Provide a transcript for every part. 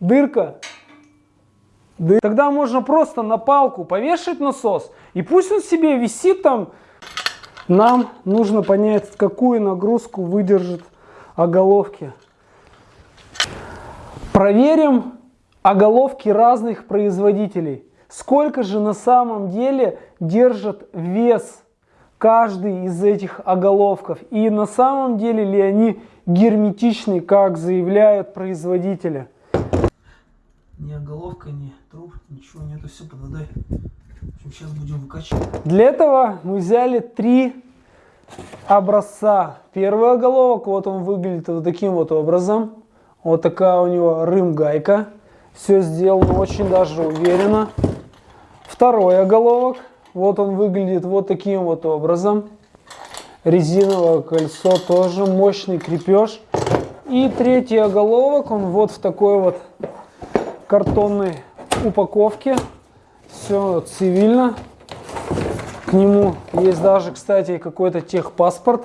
дырка. Дыр- Тогда можно просто на палку повешать насос, и пусть он себе висит там. Нам нужно понять, какую нагрузку выдержит оголовки. Проверим оголовки разных производителей. Сколько же на самом деле держит вес каждый из этих оголовков? И на самом деле ли они герметичны, как заявляют производители? Ни оголовка, ни труб, ничего нету, все под водой. В общем, сейчас будем выкачивать. Для этого мы взяли три образца. Первый оголовок, вот он выглядит вот таким вот образом. Вот такая у него рым-гайка. Все сделано очень даже уверенно. Второй оголовок, вот он выглядит вот таким вот образом. Резиновое кольцо, тоже мощный крепеж. И третий оголовок, он вот в такой вот картонной упаковке. Все цивильно. К нему есть даже, кстати, какой-то техпаспорт.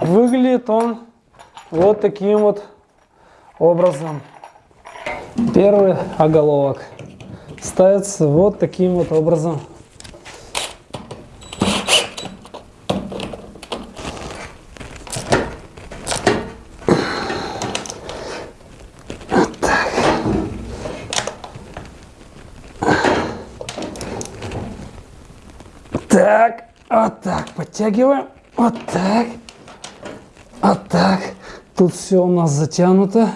Выглядит он вот таким вот образом. Первый оголовок ставится вот таким вот образом. Так, вот так, подтягиваем, вот так, вот так. Тут все у нас затянуто.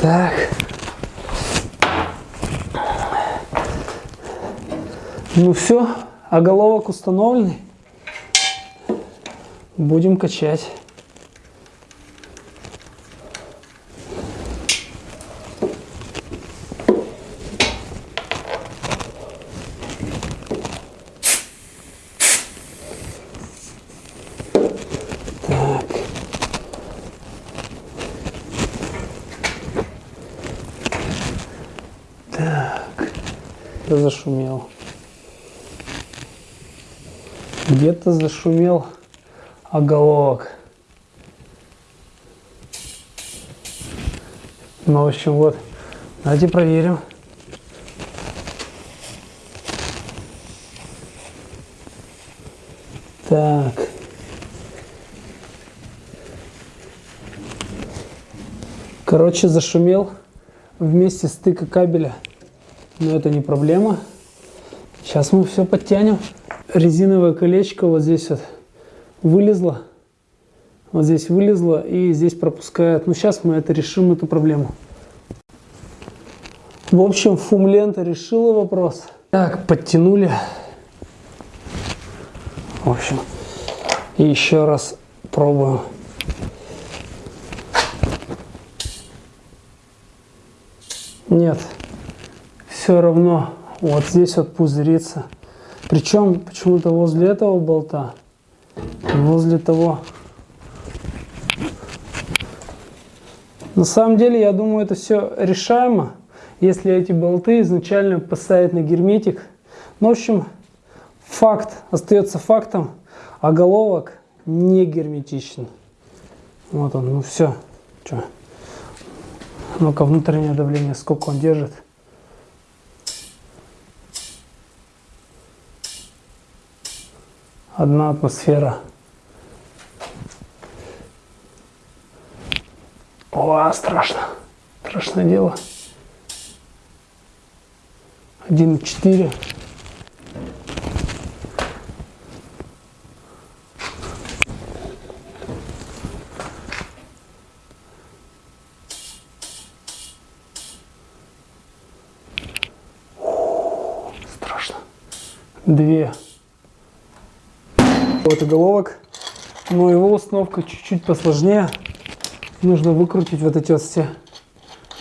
Так. Ну все, оголовок установленный. Будем качать. Так. Так. Где зашумел? Где-то зашумел оголовок. Ну, в общем, вот. Давайте проверим. Так. Короче, зашумел вместе стыка кабеля. Но это не проблема. Сейчас мы все подтянем. Резиновое колечко вот здесь вот вылезло. Вот здесь вылезло и здесь пропускает. Ну, сейчас мы это решим, эту проблему. В общем, фум-лента решила вопрос. Так, подтянули. В общем, и еще раз пробуем. Нет, все равно вот здесь вот пузырится. Причем почему-то возле этого болта, возле того. На самом деле, я думаю, это все решаемо, если эти болты изначально поставить на герметик. Ну, в общем, факт остается фактом, а головок не герметичен. Вот он, ну все. Че? Ну-ка, внутреннее давление, сколько он держит. Одна атмосфера. О, страшно. Страшное дело. 1,4. Две. Вот головок. Но его установка чуть-чуть посложнее. Нужно выкрутить вот эти вот все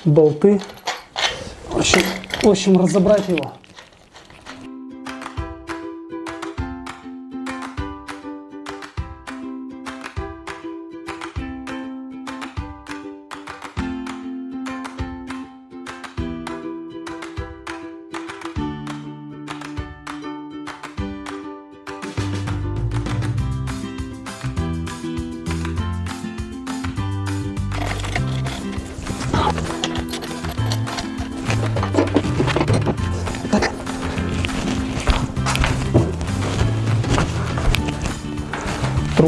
болты. В общем, в общем разобрать его.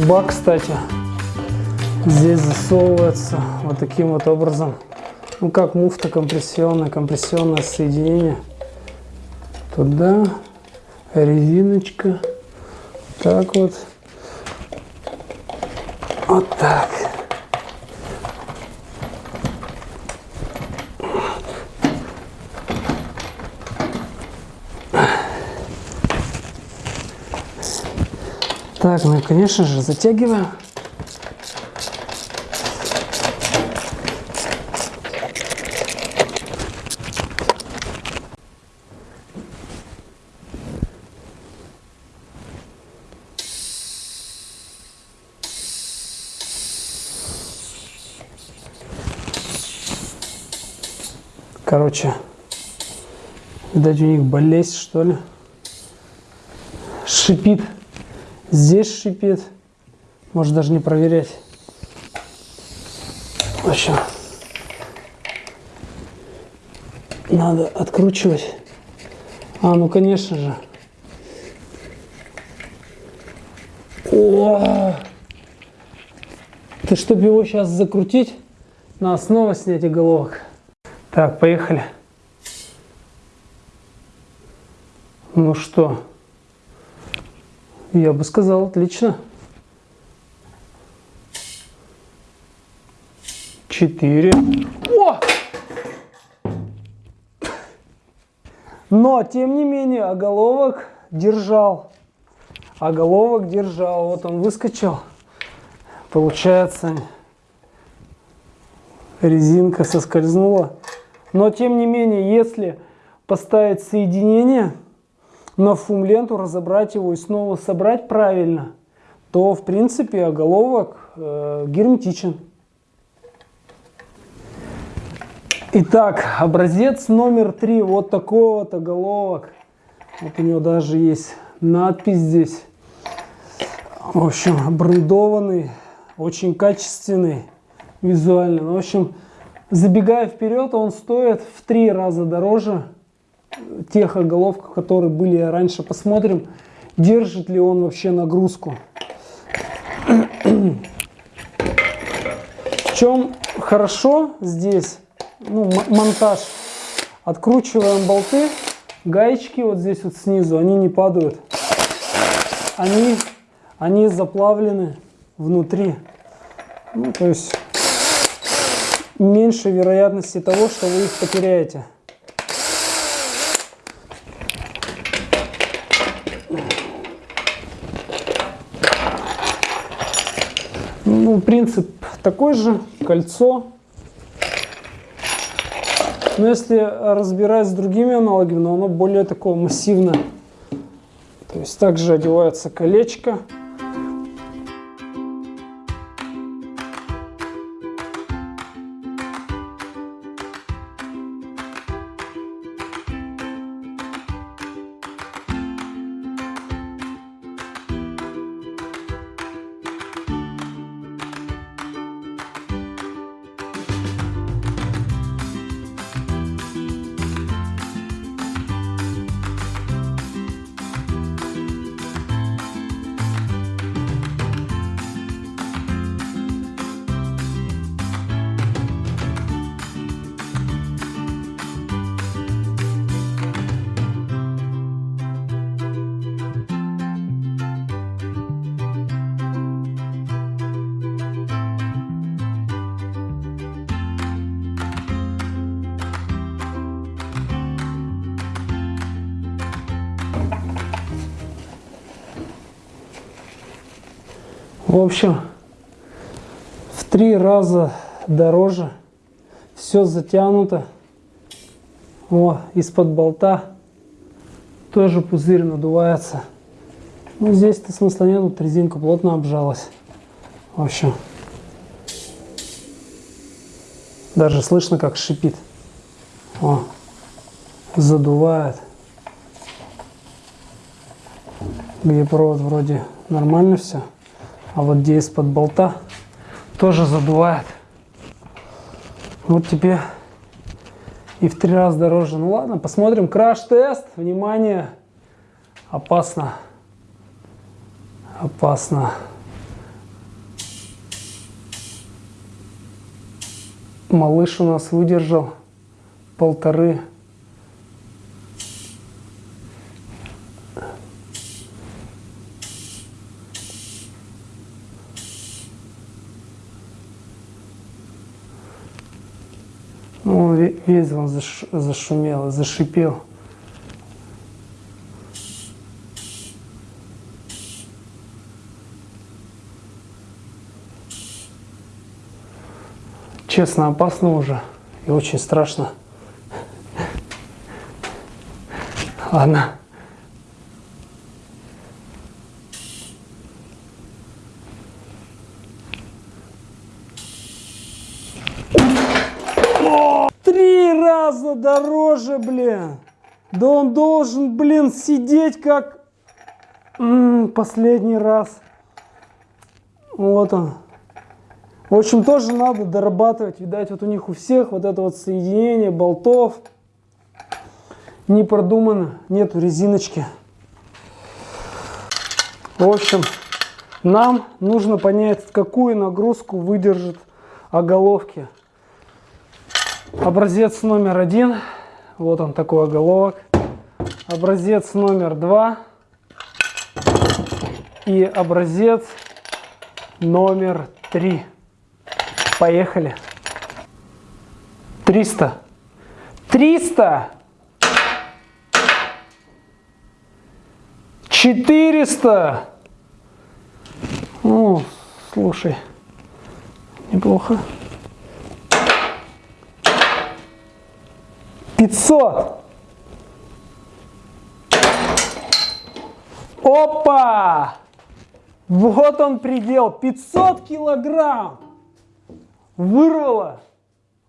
Труба, кстати, здесь засовывается вот таким вот образом. Ну, как муфта компрессионная, компрессионное соединение. Туда резиночка. Так вот. Вот так. Так, ну и, конечно же, затягиваем. Короче, видать у них болезнь, что ли. Шипит. Здесь шипит. Может даже не проверять. В общем, надо откручивать. А, ну конечно же. О! Ты чтобы его сейчас закрутить, надо снова снять головок. Так, поехали. Ну что, я бы сказал, отлично. Четыре. О! Но, тем не менее, оголовок держал. Оголовок держал. Вот он выскочил. Получается, резинка соскользнула. Но тем не менее, если поставить соединение на фум-ленту, разобрать его и снова собрать правильно, то в принципе оголовок э, герметичен. Итак, образец номер три. Вот такой вот оголовок. Вот у него даже есть надпись здесь. В общем, брендованный, очень качественный визуально. В общем, Забегая вперед, он стоит в три раза дороже тех оголовков, которые были раньше. Посмотрим, держит ли он вообще нагрузку. В чем хорошо здесь, ну, монтаж. Откручиваем болты, гаечки вот здесь вот снизу, они не падают. Они, они заплавлены внутри. Ну, то есть меньше вероятности того, что вы их потеряете. Ну, принцип такой же, кольцо. Но если разбирать с другими аналогами, но оно более такое массивное. То есть также одевается колечко. В общем, в три раза дороже. Все затянуто. О, из-под болта тоже пузырь надувается. Ну, здесь-то смысла нет, тут резинка плотно обжалась. В общем, даже слышно, как шипит. О, задувает. Где провод вроде нормально все. А вот где из-под болта тоже задувает. Вот тебе и в три раза дороже. Ну ладно, посмотрим. Краш-тест. Внимание. Опасно. Опасно. Малыш у нас выдержал полторы Ну, весь он заш, зашумел, зашипел. Честно, опасно уже и очень страшно. Ладно. Три раза дороже, блин. Да он должен, блин, сидеть как М -м, последний раз. Вот он. В общем, тоже надо дорабатывать. Видать, вот у них у всех вот это вот соединение болтов не продумано. Нету резиночки. В общем, нам нужно понять, какую нагрузку выдержит оголовки. Образец номер один. Вот он такой оголовок. Образец номер два. И образец номер три. Поехали. 300. 300. 400. Ну, слушай, неплохо. 500. Опа! Вот он предел, 500 килограмм вырвало.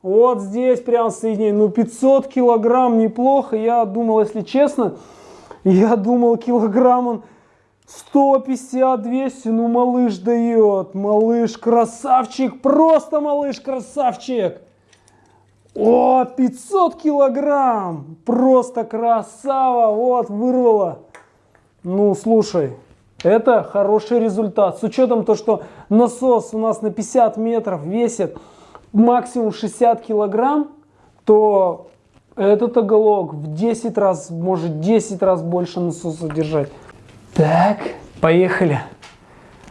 Вот здесь прям соединение. Ну, 500 килограмм неплохо. Я думал, если честно, я думал, килограмм он 150-200. Ну, малыш дает. Малыш красавчик. Просто малыш красавчик. О, 500 килограмм. Просто красава. Вот, вырвало. Ну, слушай, это хороший результат. С учетом то, что насос у нас на 50 метров весит максимум 60 килограмм, то этот оголок в 10 раз, может 10 раз больше насоса держать. Так, поехали.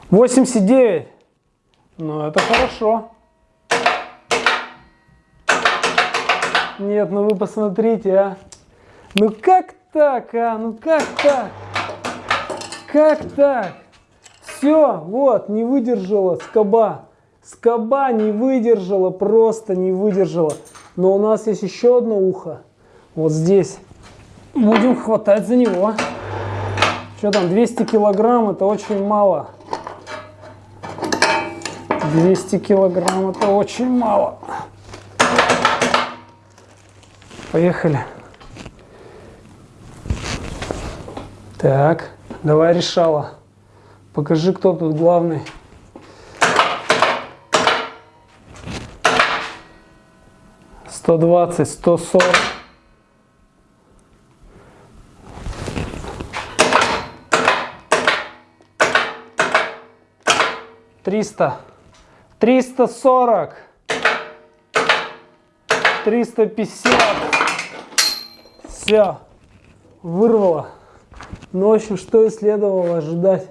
89. Ну, это хорошо. Нет, ну вы посмотрите, а. Ну как так, а? Ну как так? Как так? Все, вот, не выдержала скоба. Скоба не выдержала, просто не выдержала. Но у нас есть еще одно ухо. Вот здесь. Будем хватать за него. Что там, 200 килограмм, это очень мало. 200 килограмм, это очень мало. Поехали. Так. Давай решала. Покажи, кто тут главный. Сто двадцать, сто сорок. Триста. Триста сорок. Триста пятьдесят. Все. Вырвало. Но, в общем, что и следовало ожидать.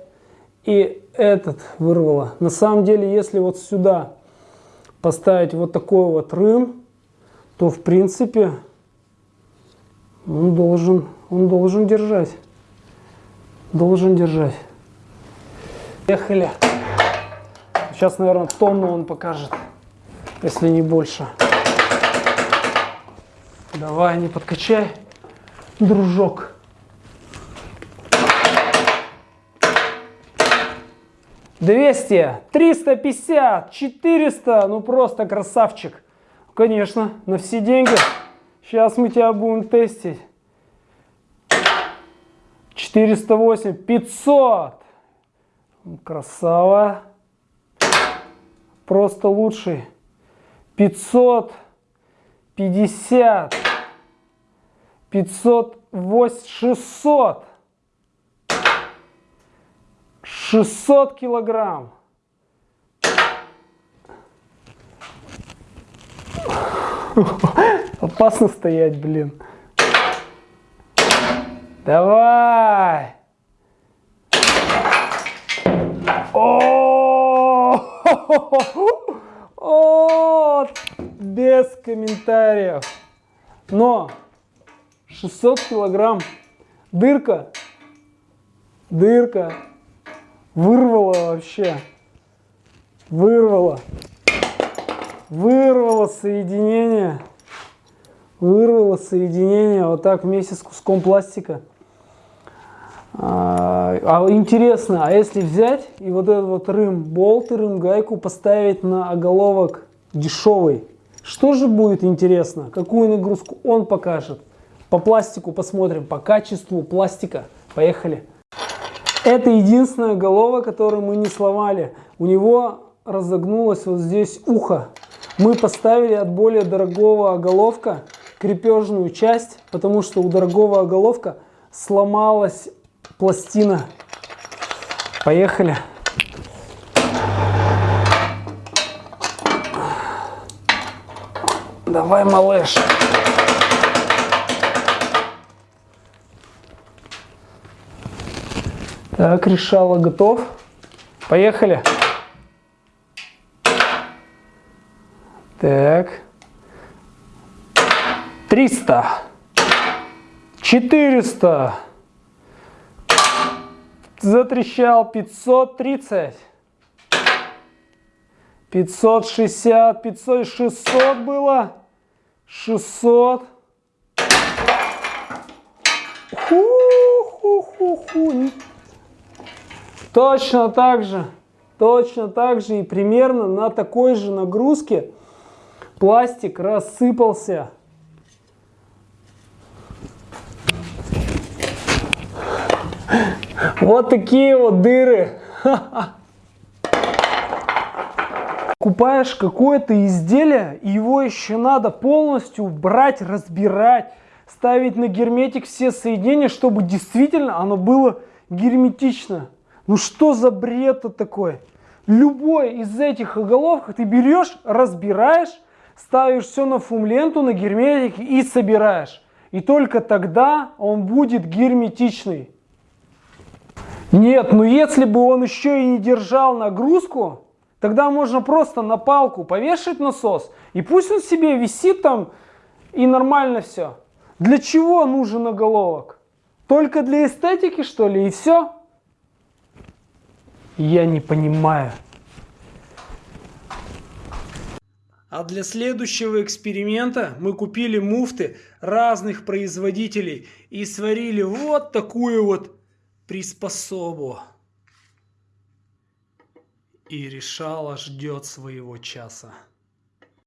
И этот вырвало. На самом деле, если вот сюда поставить вот такой вот рым, то, в принципе, он должен, он должен держать. Должен держать. Ехали. Сейчас, наверное, тонну он покажет, если не больше. Давай, не подкачай, дружок. 200, 350, 400, ну просто красавчик. Конечно, на все деньги. Сейчас мы тебя будем тестить. 408, 500. Красава. Просто лучший. 500, 50, 508, 600. 600 килограмм. Опасно стоять, блин. Давай! О, О, без комментариев. Но 600 килограмм дырка, дырка вырвала вообще, вырвала, вырвала соединение, вырвала соединение вот так вместе с куском пластика. А, а интересно, а если взять и вот этот вот рым болт и рым гайку поставить на оголовок дешевый, что же будет интересно? Какую нагрузку он покажет? По пластику посмотрим, по качеству пластика. Поехали. Это единственная голова, которую мы не сломали. У него разогнулось вот здесь ухо. Мы поставили от более дорогого оголовка крепежную часть, потому что у дорогого оголовка сломалась пластина. Поехали. Давай, малыш. Так, решала готов. Поехали. Так. 300. 400. Затрещал 530. 560, 500, 600 было. 600. Ху-ху-ху-ху. Точно так же, точно так же и примерно на такой же нагрузке пластик рассыпался. Вот такие вот дыры. Купаешь какое-то изделие, и его еще надо полностью брать, разбирать, ставить на герметик все соединения, чтобы действительно оно было герметично. Ну что за бред такой? Любой из этих оголовок ты берешь, разбираешь, ставишь все на фумленту, на герметик и собираешь. И только тогда он будет герметичный. Нет, ну если бы он еще и не держал нагрузку, тогда можно просто на палку повешать насос, и пусть он себе висит там, и нормально все. Для чего нужен оголовок? Только для эстетики, что ли, и все? Я не понимаю. А для следующего эксперимента мы купили муфты разных производителей и сварили вот такую вот приспособу. И решала ждет своего часа.